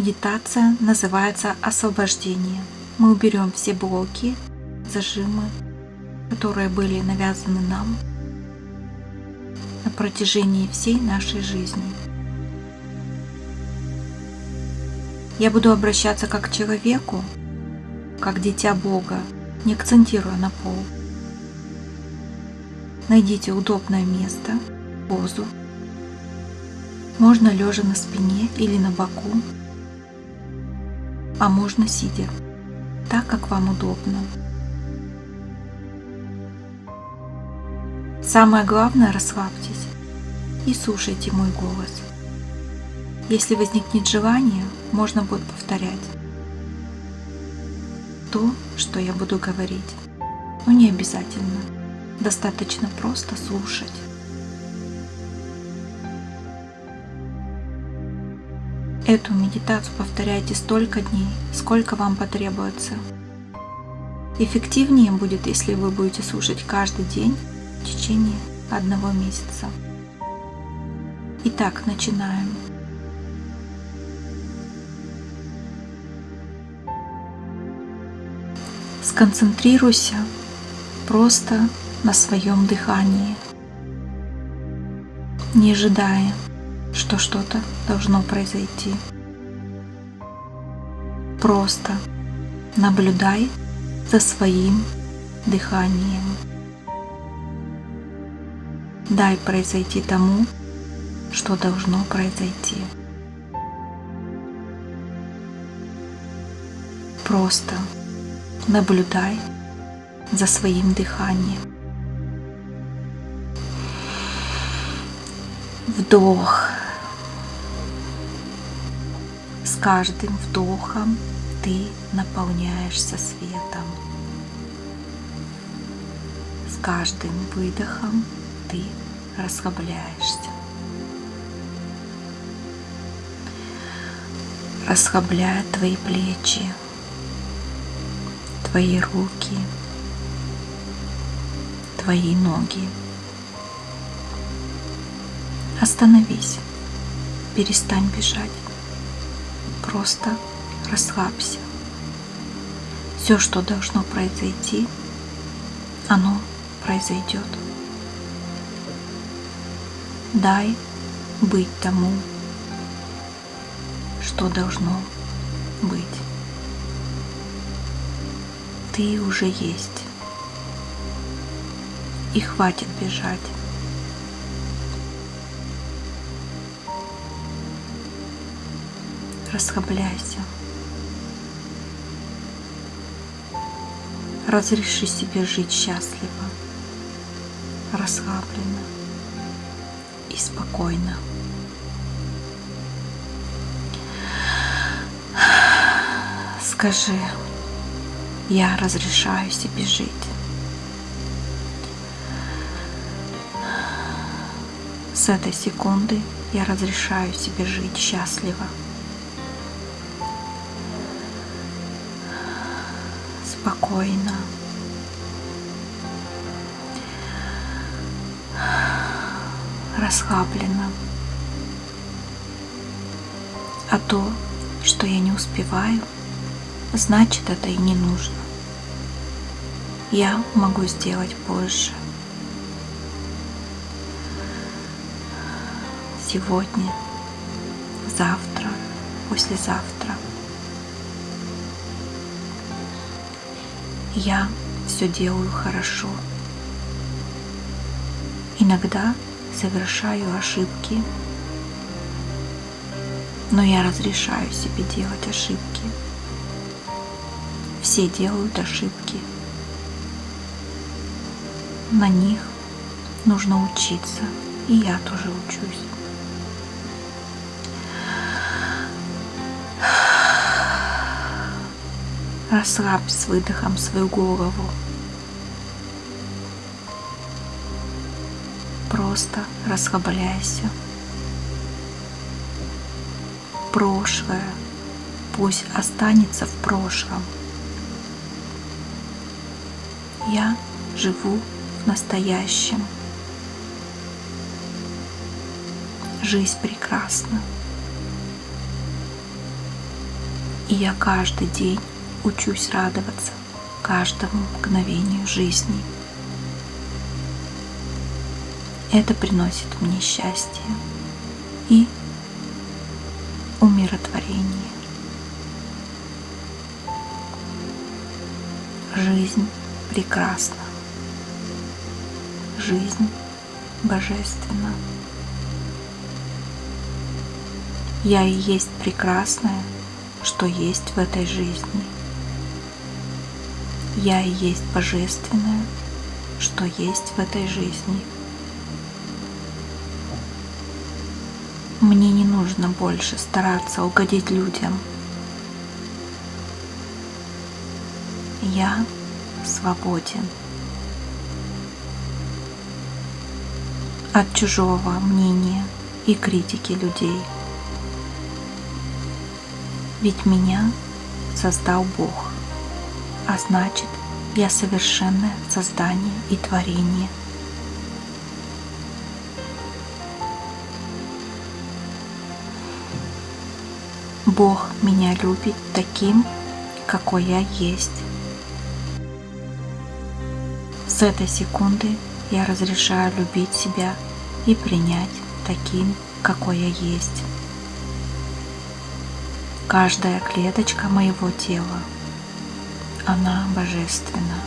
медитация называется освобождение. Мы уберем все блоки, зажимы, которые были навязаны нам на протяжении всей нашей жизни. Я буду обращаться как к человеку, как дитя Бога, не акцентируя на пол. Найдите удобное место, позу. Можно лежа на спине или на боку, а можно сидя, так как вам удобно. Самое главное, расслабьтесь и слушайте мой голос. Если возникнет желание, можно будет повторять то, что я буду говорить. Но не обязательно. Достаточно просто слушать. Эту медитацию повторяйте столько дней, сколько вам потребуется. Эффективнее будет, если вы будете слушать каждый день в течение одного месяца. Итак, начинаем. Сконцентрируйся просто на своем дыхании, не ожидая, что что-то должно произойти. Просто наблюдай за своим дыханием. Дай произойти тому, что должно произойти. Просто наблюдай за своим дыханием. Вдох. С каждым вдохом ты наполняешься светом. С каждым выдохом ты расслабляешься. Расслабляет твои плечи, твои руки, твои ноги. Остановись, перестань бежать, просто расслабься. Все, что должно произойти, оно произойдет. Дай быть тому, что должно быть. Ты уже есть. И хватит бежать. Расслабляйся. Разреши себе жить счастливо, расслабленно и спокойно. Скажи, я разрешаю себе жить. С этой секунды я разрешаю себе жить счастливо. Спокойно. Расслабленно. А то, что я не успеваю, значит это и не нужно. Я могу сделать позже. Сегодня, завтра, послезавтра. Я все делаю хорошо. Иногда совершаю ошибки, но я разрешаю себе делать ошибки. Все делают ошибки. На них нужно учиться, и я тоже учусь. Расслабь с выдохом свою голову. Просто расслабляйся. Прошлое пусть останется в прошлом. Я живу в настоящем. Жизнь прекрасна. И я каждый день учусь радоваться каждому мгновению жизни. Это приносит мне счастье и умиротворение. Жизнь прекрасна. Жизнь божественна. Я и есть прекрасное, что есть в этой жизни. Я и есть божественное, что есть в этой жизни. Мне не нужно больше стараться угодить людям. Я свободен от чужого мнения и критики людей. Ведь меня создал Бог, а значит, я совершенное создание и творение. Бог меня любит таким, какой я есть. С этой секунды я разрешаю любить себя и принять таким, какой я есть. Каждая клеточка моего тела, она божественна.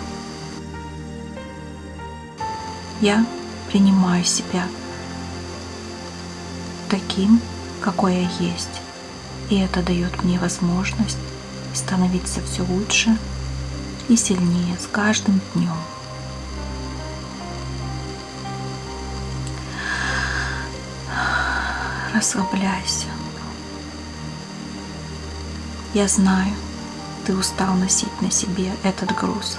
Я принимаю себя таким, какой я есть. И это дает мне возможность становиться все лучше и сильнее с каждым днем. расслабляйся. Я знаю, ты устал носить на себе этот груз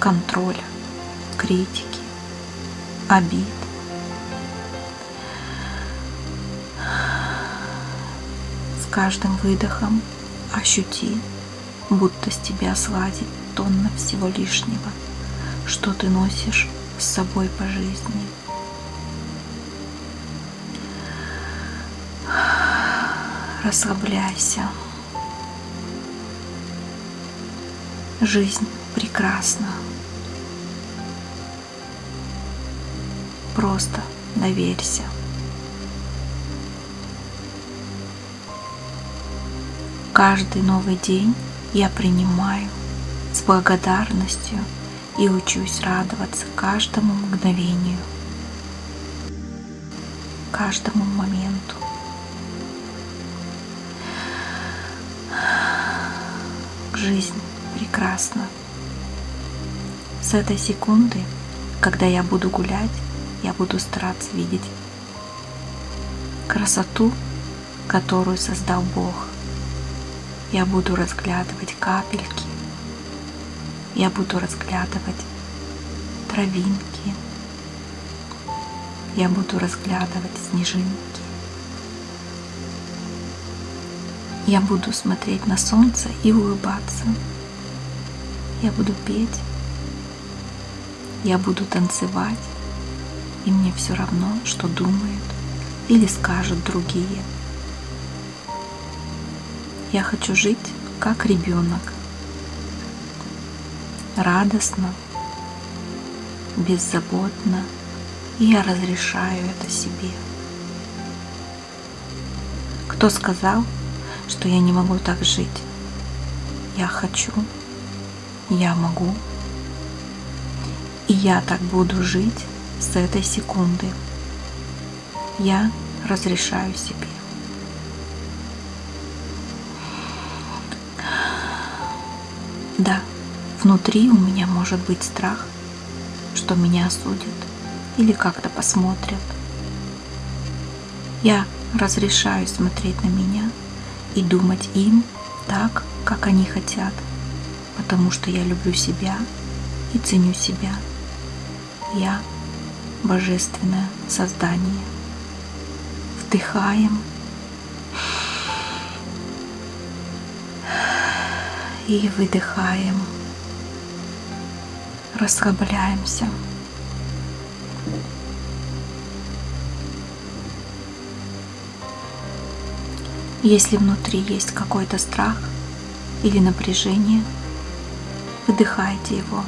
контроля, критики, обид. С каждым выдохом ощути, будто с тебя слазит тонна всего лишнего, что ты носишь с собой по жизни. расслабляйся. Жизнь прекрасна. Просто доверься. Каждый новый день я принимаю с благодарностью и учусь радоваться каждому мгновению, каждому моменту. жизнь прекрасна. С этой секунды, когда я буду гулять, я буду стараться видеть красоту, которую создал Бог. Я буду разглядывать капельки, я буду разглядывать травинки, я буду разглядывать снежинки. Я буду смотреть на солнце и улыбаться. Я буду петь. Я буду танцевать. И мне все равно, что думают или скажут другие. Я хочу жить как ребенок. Радостно, беззаботно. И я разрешаю это себе. Кто сказал, что я не могу так жить. Я хочу, я могу, и я так буду жить с этой секунды. Я разрешаю себе. Да, внутри у меня может быть страх, что меня осудят или как-то посмотрят. Я разрешаю смотреть на меня – и думать им так, как они хотят, потому что я люблю себя и ценю себя. Я божественное создание. Вдыхаем и выдыхаем. Расслабляемся. Если внутри есть какой-то страх – или напряжение, выдыхайте его.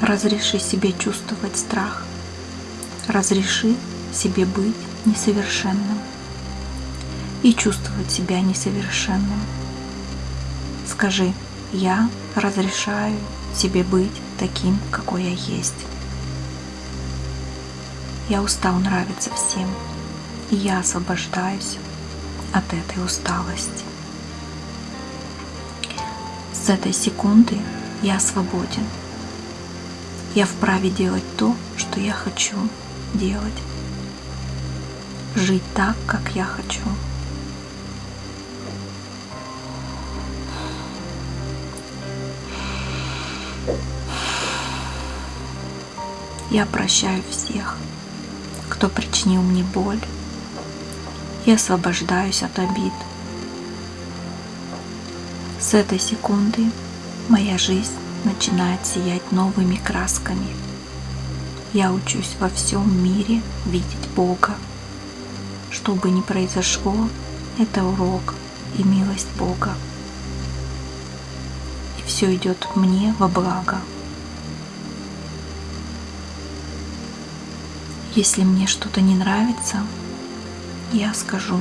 Разреши себе чувствовать страх. Разреши себе быть несовершенным и чувствовать себя несовершенным. Скажи, я разрешаю себе быть таким, какой я есть. Я устал нравиться всем, и я освобождаюсь от этой усталости. С этой секунды я свободен. Я вправе делать то, что я хочу делать. Жить так, как я хочу. Я прощаю всех, кто причинил мне боль, и освобождаюсь от обид. С этой секунды моя жизнь начинает сиять новыми красками. Я учусь во всем мире видеть Бога. Что бы ни произошло, это урок и милость Бога. И все идет мне во благо. Если мне что-то не нравится, я скажу.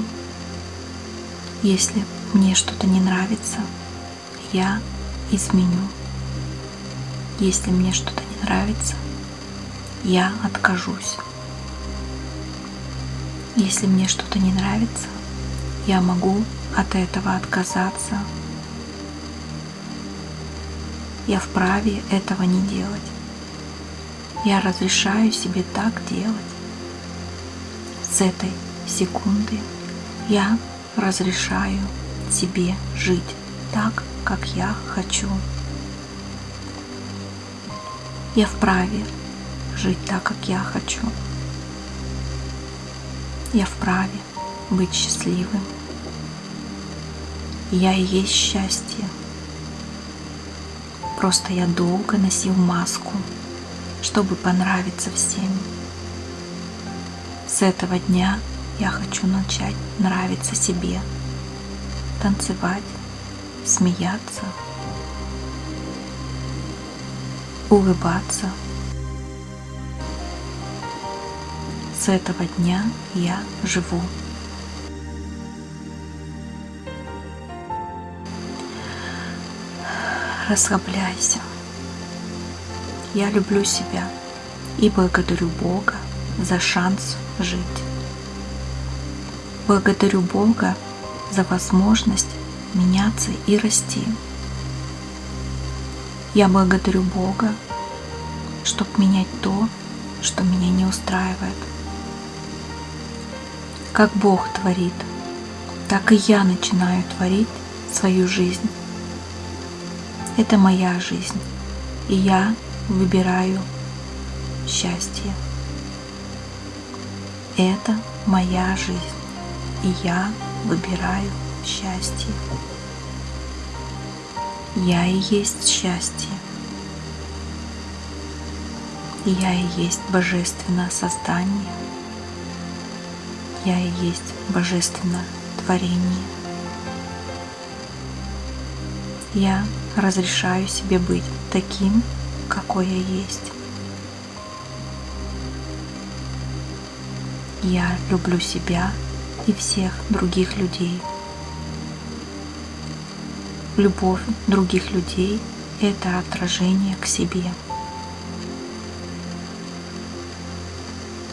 Если мне что-то не нравится, я изменю. Если мне что-то не нравится, я откажусь. Если мне что-то не нравится, я могу от этого отказаться. Я вправе этого не делать. Я разрешаю себе так делать. С этой секунды я разрешаю себе жить так, как я хочу. Я вправе жить так, как я хочу. Я вправе быть счастливым. Я и есть счастье. Просто я долго носил маску – чтобы понравиться всем. С этого дня я хочу начать нравиться себе, танцевать, смеяться, улыбаться. С этого дня я живу. Расслабляйся. Я люблю себя и благодарю Бога за шанс жить. Благодарю Бога за возможность меняться и расти. Я благодарю Бога, чтобы менять то, что меня не устраивает. Как Бог творит, так и я начинаю творить свою жизнь. Это моя жизнь, и я выбираю счастье. Это моя жизнь, я выбираю счастье. Я и есть счастье. Я и есть божественное создание. Я и есть божественное творение. Я разрешаю себе быть таким, какой я есть. Я люблю себя и всех других людей. Любовь других людей – это отражение к себе.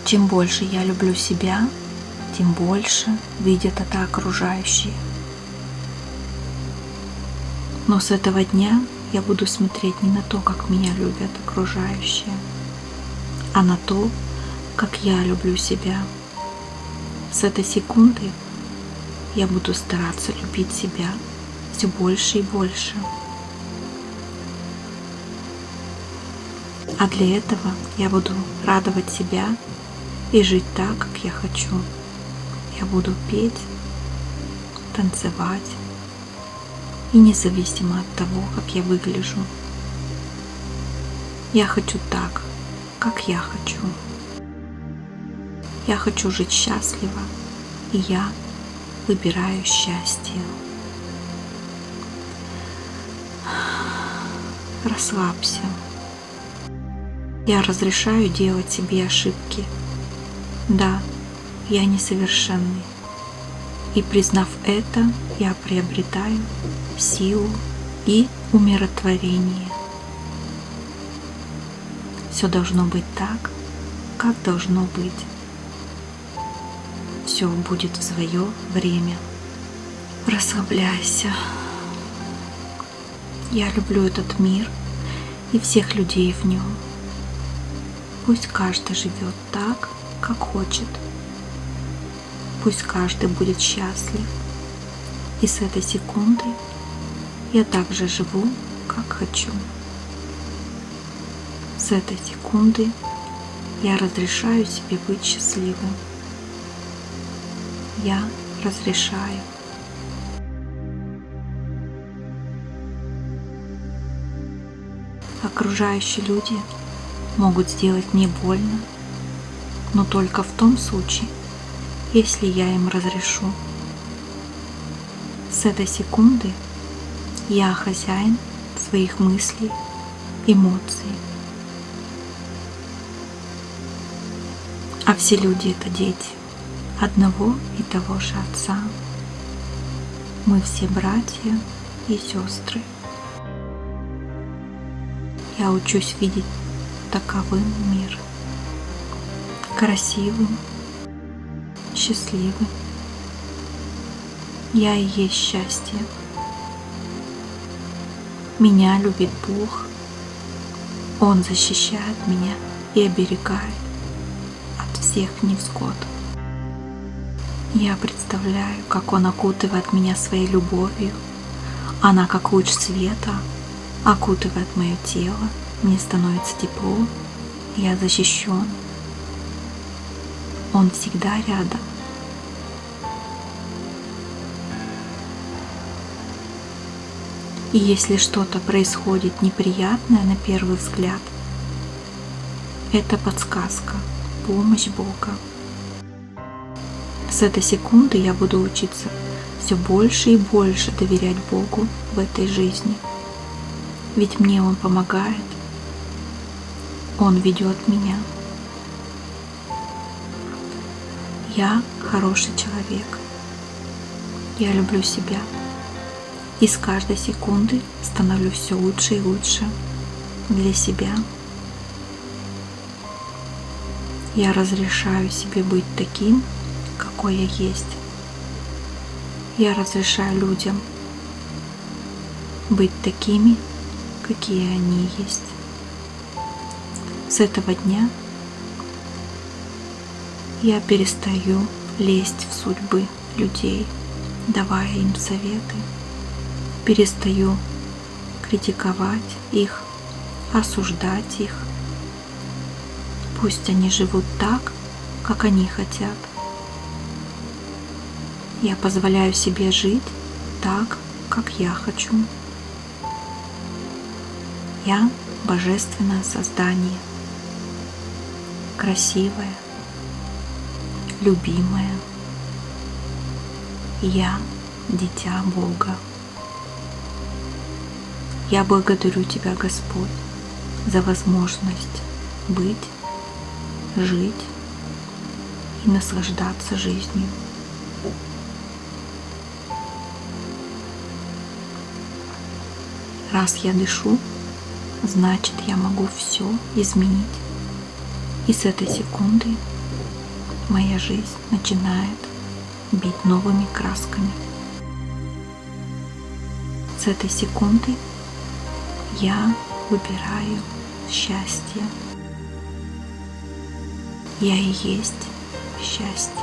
Чем больше я люблю себя, тем больше видят это окружающие. Но с этого дня я буду смотреть не на то, как меня любят окружающие, а на то, как я люблю себя. С этой секунды я буду стараться любить себя все больше и больше. А для этого я буду радовать себя и жить так, как я хочу. Я буду петь, танцевать, и независимо от того, как я выгляжу. Я хочу так, как я хочу. Я хочу жить счастливо, и я выбираю счастье. Расслабься. Я разрешаю делать себе ошибки. Да, я несовершенный. И признав это, я приобретаю силу и умиротворение. Все должно быть так, как должно быть. Все будет в свое время. Расслабляйся. Я люблю этот мир и всех людей в нем. Пусть каждый живет так, как хочет. Пусть каждый будет счастлив. И с этой секунды я также живу, как хочу. С этой секунды я разрешаю себе быть счастливым. Я разрешаю. Окружающие люди могут сделать мне больно, но только в том случае, если я им разрешу. С этой секунды я хозяин своих мыслей, эмоций. А все люди это дети одного и того же Отца. Мы все братья и сестры. Я учусь видеть таковым мир. Красивым, счастливым. Я и есть счастье. Меня любит Бог. Он защищает меня и оберегает от всех невзгод. Я представляю, как Он окутывает меня своей любовью. Она, как луч света, окутывает мое тело. Мне становится тепло, я защищен. Он всегда рядом. И если что-то происходит неприятное на первый взгляд, это подсказка, помощь Бога. С этой секунды я буду учиться все больше и больше доверять Богу в этой жизни. Ведь мне Он помогает. Он ведет меня. Я хороший человек. Я люблю себя. И с каждой секунды становлюсь все лучше и лучше для себя. Я разрешаю себе быть таким, какой я есть. Я разрешаю людям быть такими, какие они есть. С этого дня я перестаю лезть в судьбы людей, давая им советы перестаю критиковать их, осуждать их. Пусть они живут так, как они хотят. Я позволяю себе жить так, как я хочу. Я божественное создание, красивое, любимое. Я дитя Бога. Я благодарю Тебя, Господь, за возможность быть, жить и наслаждаться жизнью. Раз я дышу, значит я могу все изменить. И с этой секунды моя жизнь начинает бить новыми красками. С этой секунды я выбираю счастье. Я и есть счастье.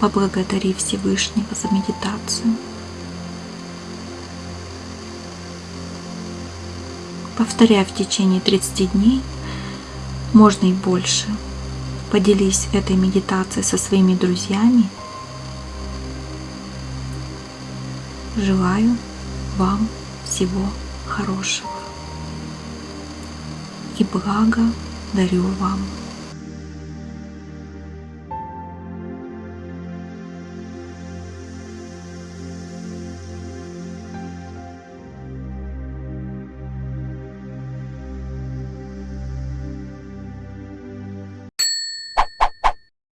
Поблагодари Всевышнего за медитацию. Повторяй в течение 30 дней, можно и больше. Поделись этой медитацией со своими друзьями. Желаю вам всего хорошего. И благо дарю вам.